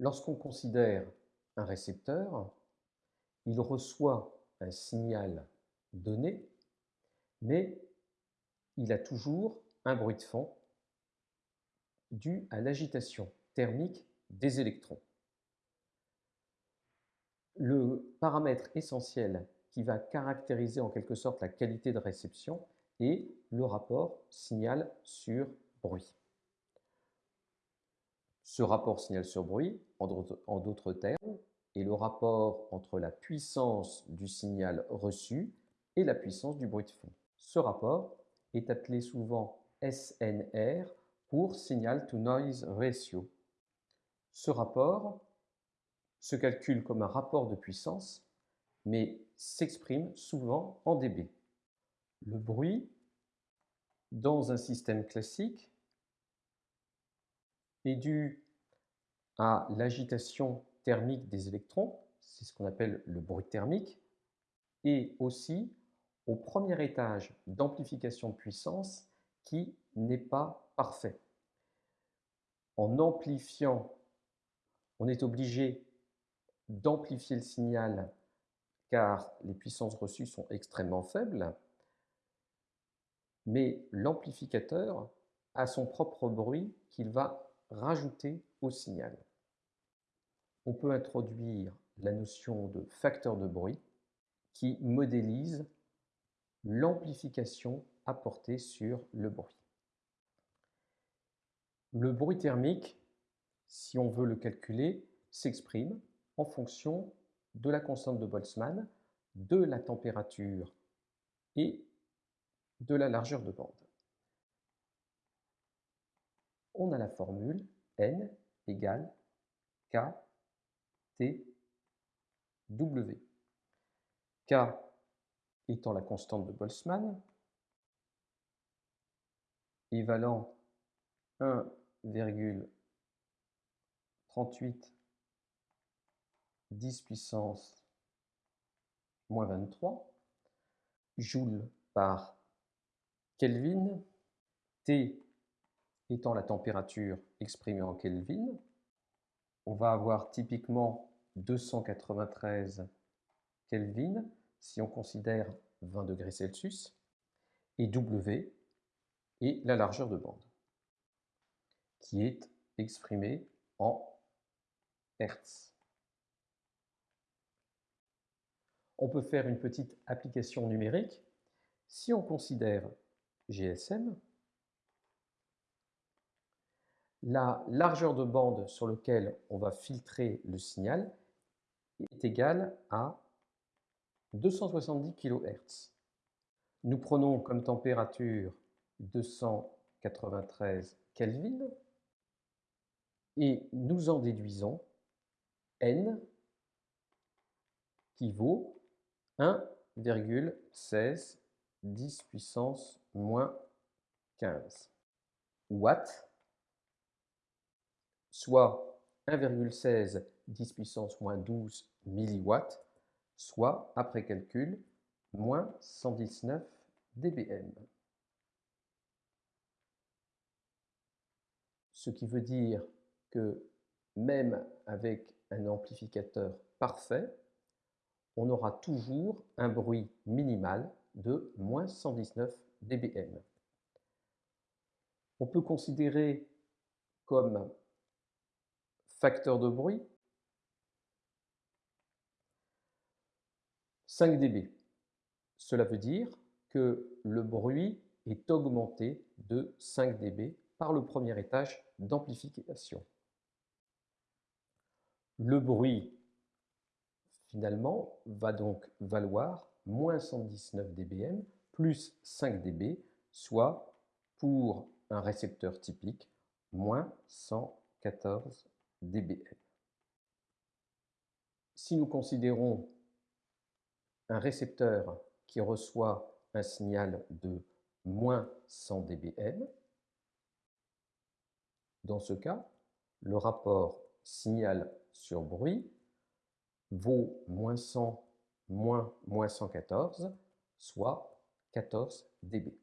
Lorsqu'on considère un récepteur, il reçoit un signal donné, mais il a toujours un bruit de fond dû à l'agitation thermique des électrons. Le paramètre essentiel qui va caractériser en quelque sorte la qualité de réception est le rapport signal sur bruit. Ce rapport signal sur bruit, en d'autres termes, est le rapport entre la puissance du signal reçu et la puissance du bruit de fond. Ce rapport est appelé souvent SNR pour Signal to Noise Ratio. Ce rapport se calcule comme un rapport de puissance, mais s'exprime souvent en dB. Le bruit, dans un système classique, est dû à l'agitation thermique des électrons, c'est ce qu'on appelle le bruit thermique, et aussi au premier étage d'amplification de puissance qui n'est pas parfait. En amplifiant, on est obligé d'amplifier le signal car les puissances reçues sont extrêmement faibles, mais l'amplificateur a son propre bruit qu'il va rajouter au signal. On peut introduire la notion de facteur de bruit qui modélise l'amplification apportée sur le bruit. Le bruit thermique, si on veut le calculer, s'exprime en fonction de la constante de Boltzmann, de la température et de la largeur de bande. On a la formule N égale K T W. K étant la constante de Boltzmann, évalant 1,38 10 puissance moins 23 joules par Kelvin, T étant la température exprimée en Kelvin. On va avoir typiquement 293 Kelvin si on considère 20 degrés Celsius, et W est la largeur de bande, qui est exprimée en Hertz. On peut faire une petite application numérique. Si on considère GSM, la largeur de bande sur laquelle on va filtrer le signal est égale à 270 kHz. Nous prenons comme température 293 Kelvin et nous en déduisons N qui vaut 1,16 10 puissance moins 15 watts, soit 1,16 10 puissance moins 12 milliwatts, soit, après calcul, moins 119 dBm. Ce qui veut dire que même avec un amplificateur parfait, on aura toujours un bruit minimal de moins 119 dBm. On peut considérer comme facteur de bruit 5 dB. Cela veut dire que le bruit est augmenté de 5 dB par le premier étage d'amplification. Le bruit, finalement, va donc valoir moins 119 dBm plus 5 dB, soit pour un récepteur typique, moins 114 dBm. Si nous considérons un récepteur qui reçoit un signal de moins 100 dBm. Dans ce cas, le rapport signal sur bruit vaut moins 100 moins moins 114, soit 14 dB.